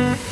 Mm-hmm.